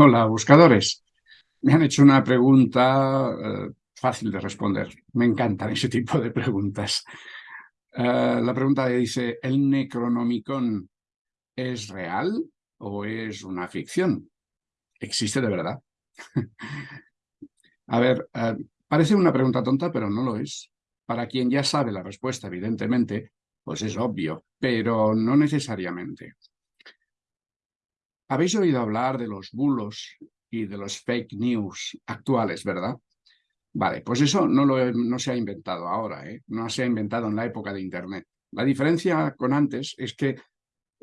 Hola, buscadores. Me han hecho una pregunta eh, fácil de responder. Me encantan ese tipo de preguntas. Eh, la pregunta dice, ¿el Necronomicon es real o es una ficción? ¿Existe de verdad? A ver, eh, parece una pregunta tonta, pero no lo es. Para quien ya sabe la respuesta, evidentemente, pues es obvio, pero no necesariamente. Habéis oído hablar de los bulos y de los fake news actuales, ¿verdad? Vale, pues eso no, se ha inventado ahora, ¿eh? no se ha inventado en la época de Internet. La diferencia con antes es que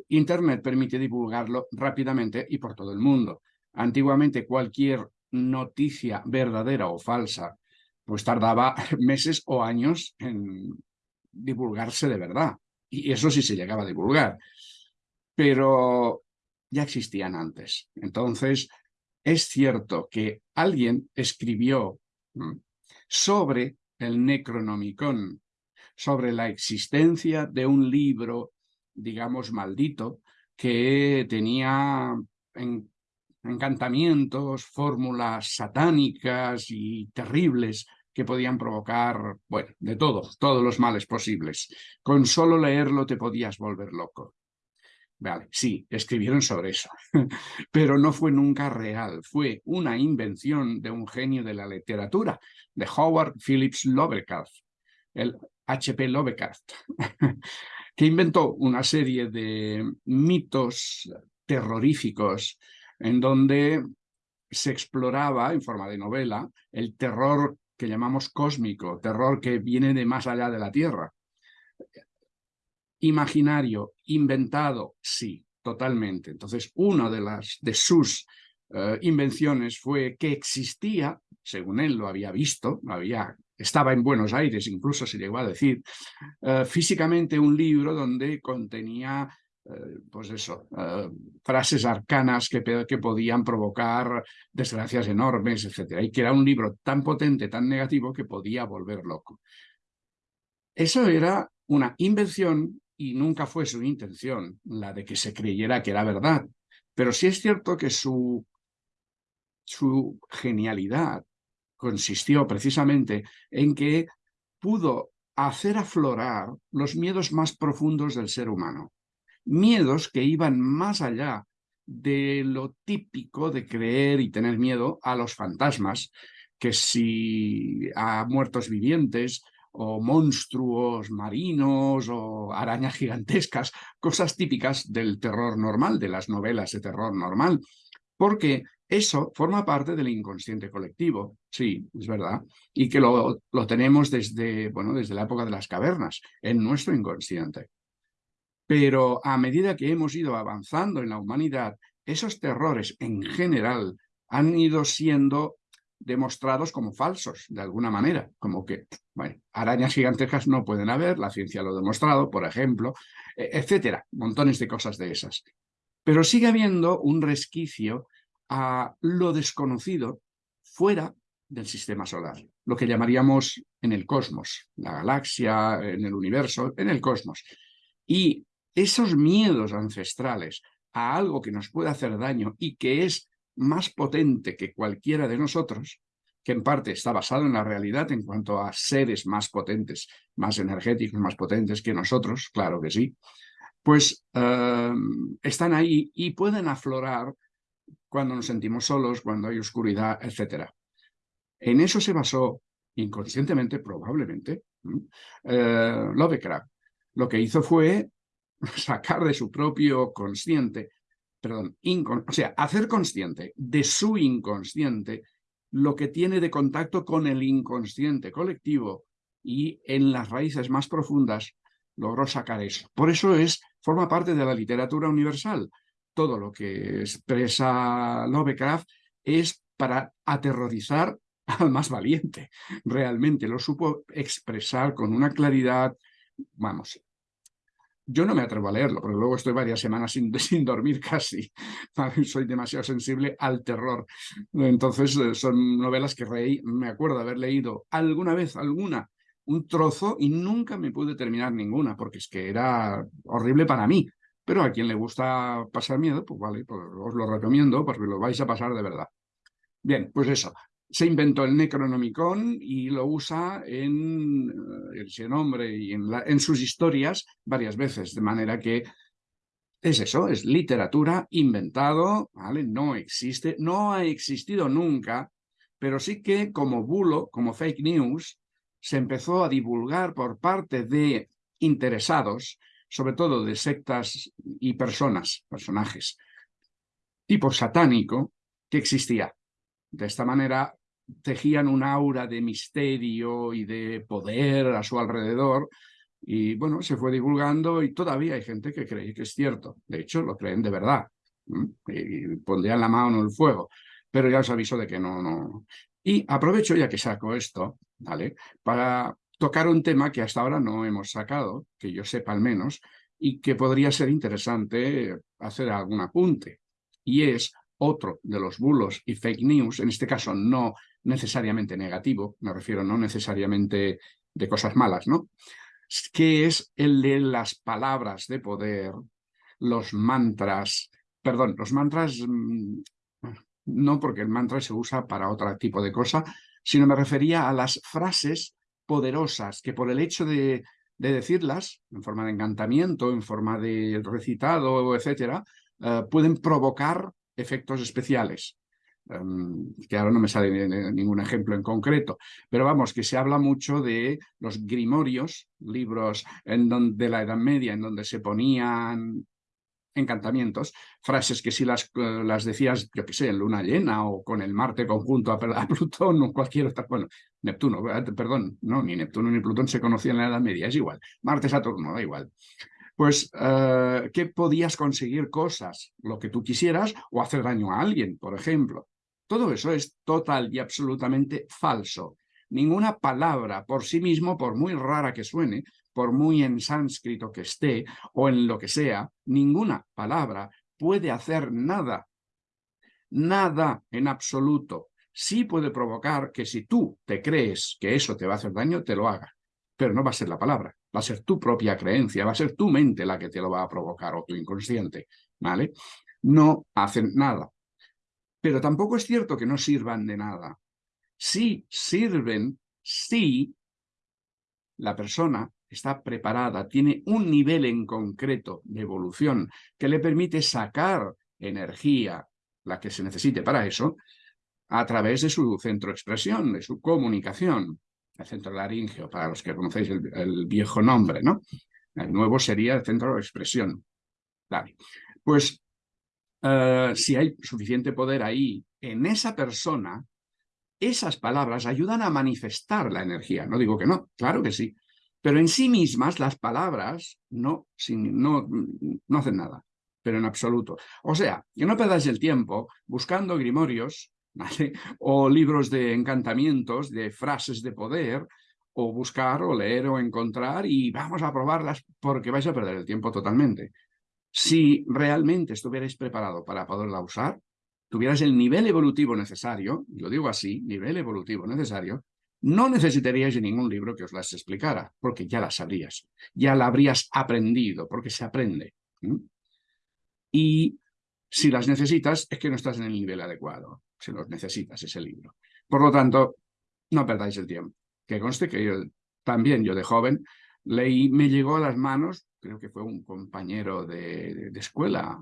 Internet permite divulgarlo rápidamente y por todo el mundo. Antiguamente cualquier noticia verdadera o falsa pues tardaba meses o años en divulgarse de verdad. Y eso sí se llegaba a divulgar. Pero ya existían antes. Entonces, es cierto que alguien escribió sobre el Necronomicon, sobre la existencia de un libro, digamos, maldito, que tenía encantamientos, fórmulas satánicas y terribles que podían provocar, bueno, de todo, todos los males posibles. Con solo leerlo te podías volver loco. Sí, escribieron sobre eso, pero no fue nunca real, fue una invención de un genio de la literatura, de Howard Phillips Lovecraft, el H.P. Lovecraft, que inventó una serie de mitos terroríficos en donde se exploraba, en forma de novela, el terror que llamamos cósmico, terror que viene de más allá de la Tierra imaginario, inventado, sí, totalmente. Entonces, una de, las, de sus eh, invenciones fue que existía, según él lo había visto, había, estaba en Buenos Aires, incluso se llegó a decir, eh, físicamente un libro donde contenía eh, pues eso, frases arcanas que, que, podían provocar desgracias enormes, etc. Y que era un libro tan potente, tan negativo, que podía volver loco. Eso era una invención y nunca fue su intención la de que se creyera que era verdad. Pero sí es cierto que su, su genialidad consistió precisamente en que pudo hacer aflorar los miedos más profundos del ser humano. Miedos que iban más allá de lo típico de creer y tener miedo a los fantasmas, que si a muertos vivientes, o monstruos marinos o arañas gigantescas, cosas típicas del terror normal, de las novelas de terror normal, porque eso forma parte del inconsciente colectivo, sí, es verdad, y que lo, lo tenemos desde, bueno, desde la época de las cavernas, en nuestro inconsciente. Pero a medida que hemos ido avanzando en la humanidad, esos terrores en general han ido siendo demostrados como falsos, de alguna manera, como que, arañas gigantescas no pueden haber, la ciencia lo ha demostrado, por ejemplo, e, etcétera, montones de cosas de esas. Pero sigue habiendo un resquicio a lo desconocido fuera del sistema solar, lo que llamaríamos en el cosmos, la galaxia, en el universo, en el cosmos. Y esos miedos ancestrales a algo que nos puede hacer daño y que es más potente que cualquiera de nosotros, que en parte está basado en la realidad en cuanto a seres más potentes, más energéticos, más potentes que nosotros, claro que sí, pues em, están ahí y pueden aflorar cuando nos sentimos solos, cuando hay oscuridad, etc. En eso se basó inconscientemente, probablemente, eh, Lovecraft. Lo que hizo fue sacar de su propio consciente perdón, o sea, hacer consciente de su inconsciente lo que tiene de contacto con el inconsciente colectivo y en las raíces más profundas logró sacar eso. Por eso es, forma parte de la literatura universal. Todo lo que expresa Lovecraft es para aterrorizar al más valiente. Realmente lo supo expresar con una claridad, vamos, yo no me atrevo a leerlo, porque luego estoy varias semanas sin, sin dormir casi. Soy demasiado sensible al terror. Entonces eh, son novelas que reí, me acuerdo haber leído alguna vez, alguna, un trozo y nunca me pude terminar ninguna, porque es que era horrible para mí. pero a quien le gusta pasar miedo, pues vale, pues os lo recomiendo porque lo vais a pasar de verdad. Bien, pues eso. Se inventó el Necronomicon y lo usa en eh, ese nombre y en, en sus historias varias veces, de manera que es eso, es literatura inventado, ¿vale? No existe, no ha existido nunca, pero sí que como bulo, como fake news, se empezó a divulgar por parte de interesados, sobre todo de sectas y personas, personajes, tipo satánico, que existía. De esta manera tejían un aura de misterio y de poder a su alrededor, y bueno, se fue divulgando y todavía hay gente que cree que es cierto. De hecho, lo creen de verdad. Y pondrían la mano en el fuego. Pero ya os aviso de que no, no. Y aprovecho ya que saco esto, ¿vale? Para tocar un tema que hasta ahora no hemos sacado, que yo sepa al menos, y que podría ser interesante hacer algún apunte. Y es otro de los bulos y fake news, en este caso no necesariamente negativo, me refiero no necesariamente de cosas malas, ¿no? que es el de las palabras de poder, los mantras, perdón, los mantras, mm, no porque el mantra se usa para otro tipo de cosa, sino me refería a las frases poderosas que por el hecho de, decirlas, en forma de encantamiento, en forma de recitado, etcétera, eh, pueden provocar efectos especiales. Em, que ahora no me sale ningún ejemplo en concreto, pero vamos, que se habla mucho de los grimorios, libros en donde, de la Edad Media, en donde se ponían encantamientos, frases que si las, eh, las decías, yo qué sé, en luna llena o con el Marte conjunto a, Plutón o cualquier otra, bueno, Neptuno, eh, perdón, no, ni Neptuno ni Plutón se conocían en la Edad Media, es igual, Marte, Saturno, da igual. Pues eh, que podías conseguir cosas, lo que tú quisieras, o hacer daño a alguien, por ejemplo. Todo eso es total y absolutamente falso. Ninguna palabra por sí mismo, por muy rara que suene, por muy en sánscrito que esté o en lo que sea, ninguna palabra puede hacer nada. Nada en absoluto. Sí puede provocar que si tú te crees que eso te va a hacer daño, te lo haga. Pero no va a ser la palabra, va a ser tu propia creencia, va a ser tu mente la que te lo va a provocar o tu inconsciente, ¿vale? No hacen nada. Pero tampoco es cierto que no sirvan de nada. Sí sirven si la persona está preparada, tiene un nivel en concreto de evolución que le permite sacar energía, la que se necesite para eso, a través de su centro de expresión, de su comunicación, el centro laringeo, para los que conocéis el, viejo nombre, ¿no? El nuevo sería el centro de expresión. Vale. Pues eh, si hay suficiente poder ahí en esa persona, esas palabras ayudan a manifestar la energía. No digo que no, claro que sí. Pero en sí mismas las palabras no, no, no hacen nada, pero en absoluto. O sea, que no perdáis el tiempo buscando grimorios o libros de encantamientos, de frases de poder, o buscar o leer o encontrar y vamos a probarlas porque vais a perder el tiempo totalmente. Si realmente estuvierais preparado para poderla usar, tuvierais el nivel evolutivo necesario, y lo digo así, nivel evolutivo necesario, no necesitaríais de ningún libro que os las explicara, porque ya las sabrías, ya la habrías aprendido, porque se aprende. Y si las necesitas, es que no estás en el nivel adecuado, si los necesitas ese libro. Por lo tanto, no perdáis el tiempo. Que conste que yo, también yo de joven leí, me llegó a las manos creo que fue un compañero de, escuela,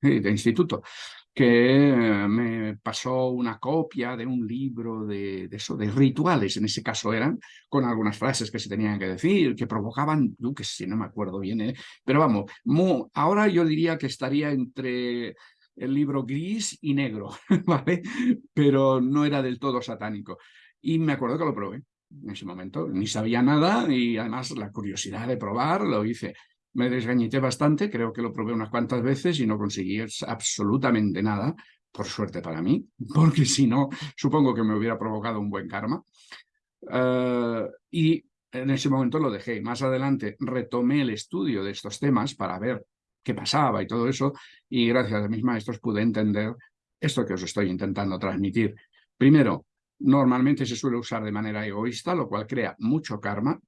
de instituto, que me pasó una copia de un libro de, eso, de rituales, en ese caso eran, con algunas frases que se tenían que decir, que provocaban, yo que sé, no me acuerdo bien, ¿eh? pero vamos, ahora yo diría que estaría entre el libro gris y negro, ¿vale? Pero no era del todo satánico. Y me acuerdo que lo probé en ese momento. Ni sabía nada y además la curiosidad de probar lo hice. Me desgañité bastante, creo que lo probé unas cuantas veces y no conseguí absolutamente nada, por suerte para mí, porque si no, supongo que me hubiera provocado un buen karma. Eh, y en ese momento lo dejé. Más adelante retomé el estudio de estos temas para ver qué pasaba y todo eso, y gracias a mis maestros pude entender esto que os estoy intentando transmitir. Primero, Normalmente se suele usar de manera egoísta, lo cual crea mucho karma,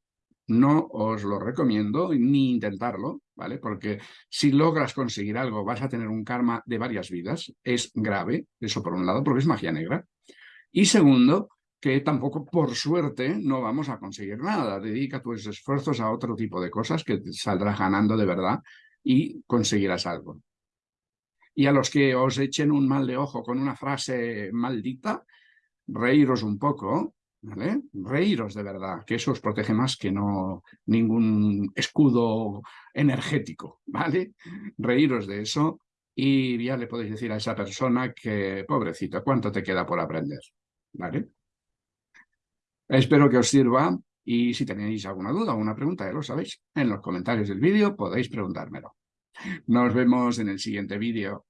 no os lo recomiendo ni intentarlo, ¿vale? Porque si logras conseguir algo vas a tener un karma de varias vidas. Es grave, eso por un lado, porque es magia negra. Y segundo, que tampoco por suerte no vamos a conseguir nada. Dedica tus esfuerzos a otro tipo de cosas que te saldrás ganando de verdad y conseguirás algo. Y a los que os echen un mal de ojo con una frase maldita, reíros un poco, Reíros de verdad, que eso os protege más que no ningún escudo energético, ¿vale? Reíros de eso y ya le podéis decir a esa persona que, pobrecito, ¿cuánto te queda por aprender? ¿Vale? Espero que os sirva y si tenéis alguna duda o una pregunta, ya lo sabéis, en los comentarios del vídeo podéis preguntármelo. Nos vemos en el siguiente vídeo.